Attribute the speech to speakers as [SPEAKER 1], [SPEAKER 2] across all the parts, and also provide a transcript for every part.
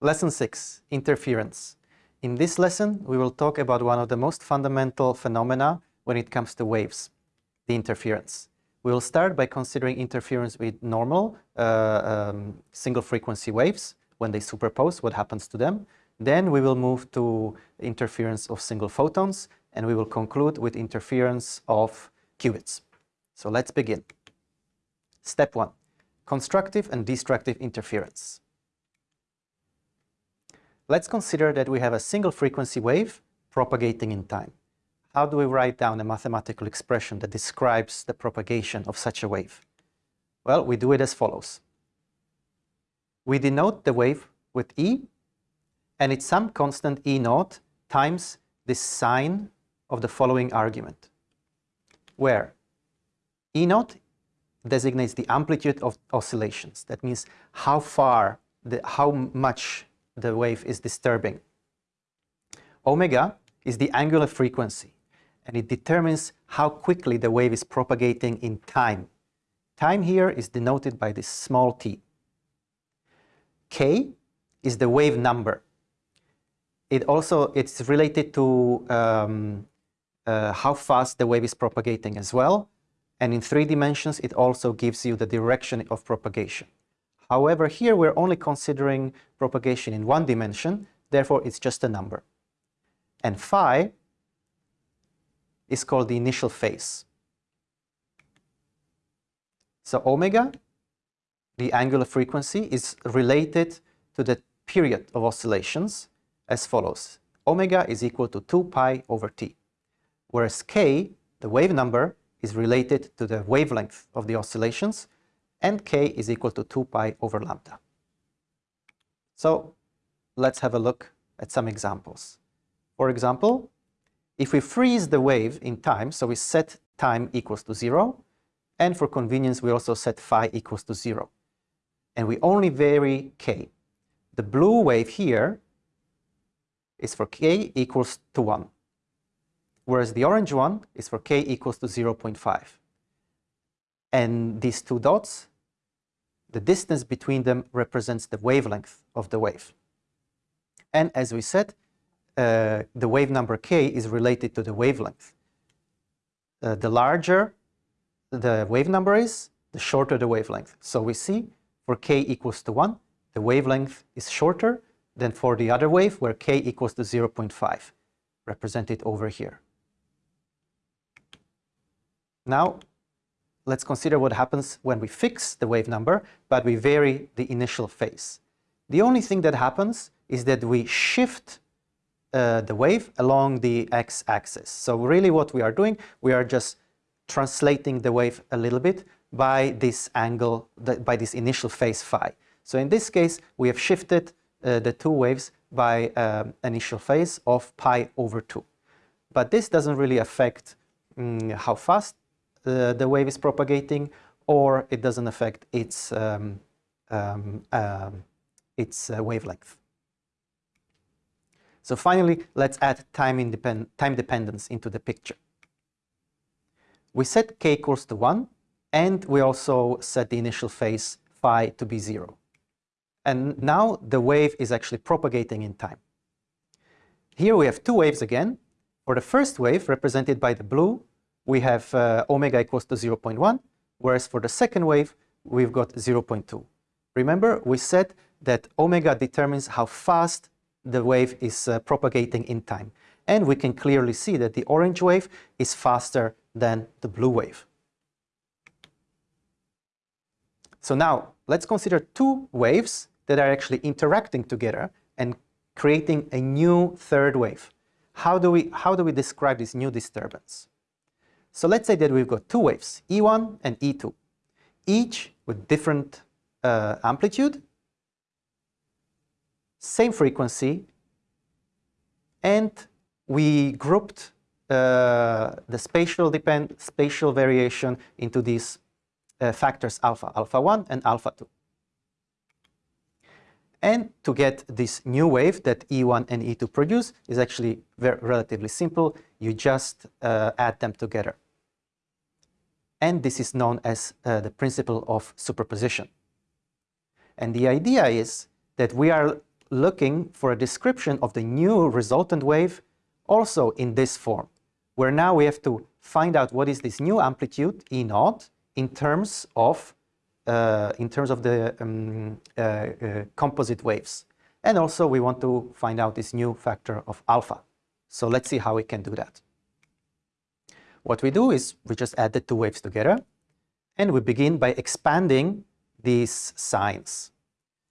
[SPEAKER 1] Lesson 6, Interference. In this lesson, we will talk about one of the most fundamental phenomena when it comes to waves, the interference. We will start by considering interference with normal uh, um, single frequency waves. When they superpose, what happens to them? Then we will move to interference of single photons, and we will conclude with interference of qubits. So let's begin. Step 1. Constructive and destructive interference. Let's consider that we have a single frequency wave propagating in time. How do we write down a mathematical expression that describes the propagation of such a wave? Well, we do it as follows. We denote the wave with E, and it's some constant E naught times the sine of the following argument, where E naught designates the amplitude of oscillations. That means how far, the, how much the wave is disturbing. Omega is the angular frequency, and it determines how quickly the wave is propagating in time. Time here is denoted by this small t. K is the wave number. It also it's related to um, uh, how fast the wave is propagating as well. And in three dimensions, it also gives you the direction of propagation. However, here we're only considering propagation in one dimension, therefore it's just a number. And phi is called the initial phase. So omega, the angular frequency, is related to the period of oscillations as follows. Omega is equal to 2 pi over t, whereas k, the wave number, is related to the wavelength of the oscillations, and k is equal to 2 pi over lambda. So let's have a look at some examples. For example, if we freeze the wave in time, so we set time equals to 0, and for convenience we also set phi equals to 0. And we only vary k. The blue wave here is for k equals to 1, whereas the orange one is for k equals to 0.5. And these two dots the distance between them represents the wavelength of the wave. And as we said, uh, the wave number k is related to the wavelength. Uh, the larger the wave number is, the shorter the wavelength. So we see for k equals to 1, the wavelength is shorter than for the other wave where k equals to 0.5, represented over here. Now, let's consider what happens when we fix the wave number, but we vary the initial phase. The only thing that happens is that we shift uh, the wave along the x-axis. So really what we are doing, we are just translating the wave a little bit by this angle, by this initial phase phi. So in this case, we have shifted uh, the two waves by um, initial phase of pi over 2. But this doesn't really affect um, how fast the, the wave is propagating or it doesn't affect its, um, um, um, its uh, wavelength. So finally, let's add time, independ time dependence into the picture. We set k equals to 1, and we also set the initial phase phi to be 0. And now the wave is actually propagating in time. Here we have two waves again. For the first wave, represented by the blue, we have uh, omega equals to 0.1, whereas for the second wave, we've got 0.2. Remember, we said that omega determines how fast the wave is uh, propagating in time. And we can clearly see that the orange wave is faster than the blue wave. So now, let's consider two waves that are actually interacting together and creating a new third wave. How do we, how do we describe this new disturbance? So let's say that we've got two waves, E1 and E2, each with different uh, amplitude, same frequency, and we grouped uh, the spatial depend spatial variation into these uh, factors alpha, alpha 1 and alpha 2. And to get this new wave that E1 and E2 produce is actually very relatively simple. You just uh, add them together and this is known as uh, the principle of superposition. And the idea is that we are looking for a description of the new resultant wave also in this form, where now we have to find out what is this new amplitude, E naught, in terms of, uh, in terms of the um, uh, uh, composite waves. And also we want to find out this new factor of alpha. So let's see how we can do that. What we do is we just add the two waves together and we begin by expanding these sines.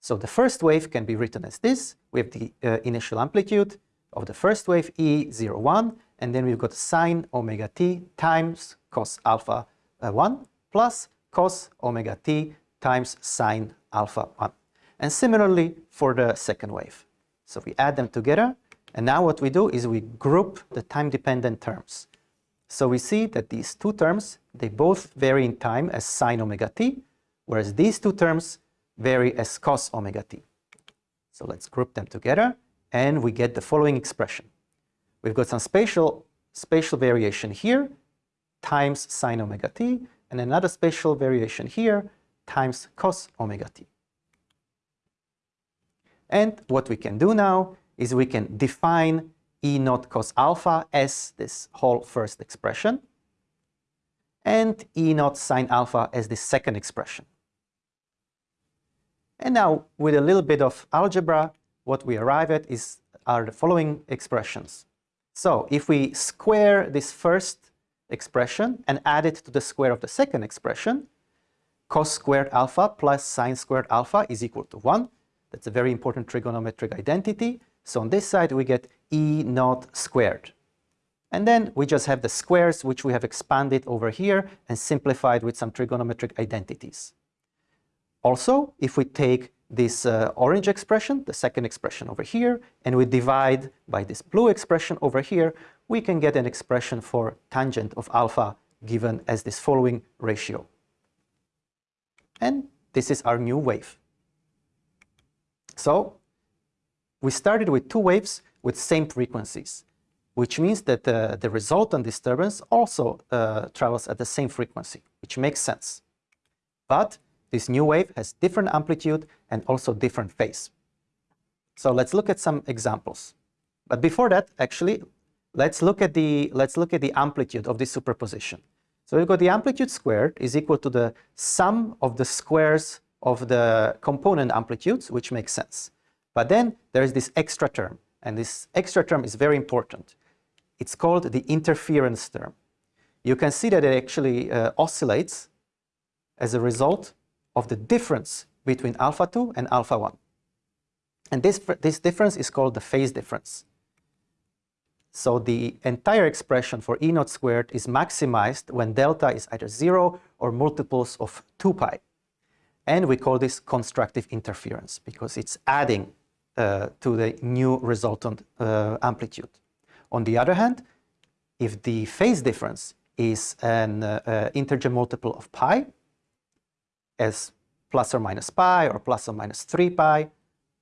[SPEAKER 1] So the first wave can be written as this. We have the uh, initial amplitude of the first wave E01 and then we've got sine omega t times cos alpha uh, 1 plus cos omega t times sine alpha 1. And similarly for the second wave. So we add them together and now what we do is we group the time-dependent terms. So we see that these two terms, they both vary in time as sine omega t, whereas these two terms vary as cos omega t. So let's group them together and we get the following expression. We've got some spatial, spatial variation here times sine omega t and another spatial variation here times cos omega t. And what we can do now is we can define E naught cos alpha as this whole first expression and E naught sine alpha as the second expression. And now with a little bit of algebra, what we arrive at is are the following expressions. So if we square this first expression and add it to the square of the second expression, cos squared alpha plus sine squared alpha is equal to 1. That's a very important trigonometric identity. So on this side we get E naught squared. And then we just have the squares which we have expanded over here and simplified with some trigonometric identities. Also, if we take this uh, orange expression, the second expression over here, and we divide by this blue expression over here, we can get an expression for tangent of alpha given as this following ratio. And this is our new wave. So we started with two waves with same frequencies, which means that the resultant disturbance also uh, travels at the same frequency, which makes sense. But this new wave has different amplitude and also different phase. So let's look at some examples. But before that, actually, let's look at the let's look at the amplitude of this superposition. So we've got the amplitude squared is equal to the sum of the squares of the component amplitudes, which makes sense. But then there is this extra term, and this extra term is very important. It's called the interference term. You can see that it actually uh, oscillates as a result of the difference between alpha 2 and alpha 1. And this, this difference is called the phase difference. So the entire expression for E naught squared is maximized when delta is either 0 or multiples of 2 pi. And we call this constructive interference because it's adding to the new resultant uh, amplitude. On the other hand, if the phase difference is an uh, uh integer multiple of pi, as plus or minus pi or plus or minus 3 pi,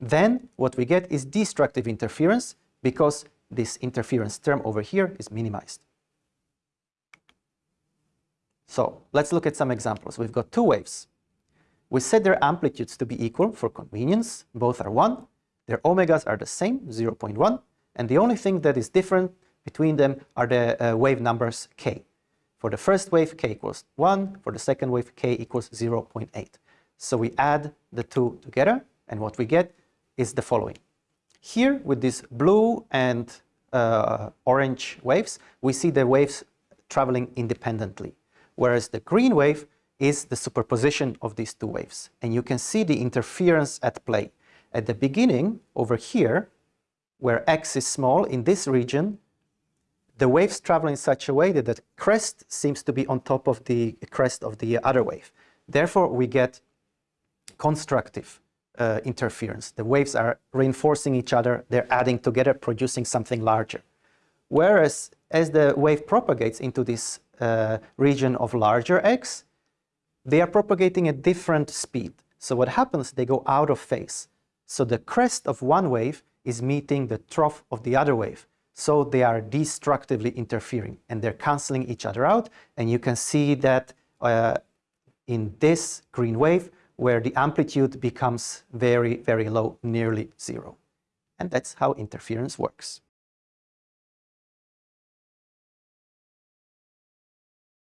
[SPEAKER 1] then what we get is destructive interference because this interference term over here is minimized. So let's look at some examples. We've got two waves. We set their amplitudes to be equal for convenience. Both are 1. Their omegas are the same, 0.1. And the only thing that is different between them are the uh, wave numbers k. For the first wave, k equals 1. For the second wave, k equals 0.8. So we add the two together, and what we get is the following. Here, with these blue and uh, orange waves, we see the waves traveling independently, whereas the green wave is the superposition of these two waves. And you can see the interference at play. At the beginning, over here, where x is small, in this region, the waves travel in such a way that the crest seems to be on top of the crest of the other wave. Therefore, we get constructive uh, interference. The waves are reinforcing each other, they're adding together, producing something larger. Whereas as the wave propagates into this uh, region of larger x, they are propagating at different speed. So what happens, they go out of phase. So the crest of one wave is meeting the trough of the other wave. So they are destructively interfering and they're canceling each other out. And you can see that uh, in this green wave, where the amplitude becomes very, very low, nearly zero. And that's how interference works.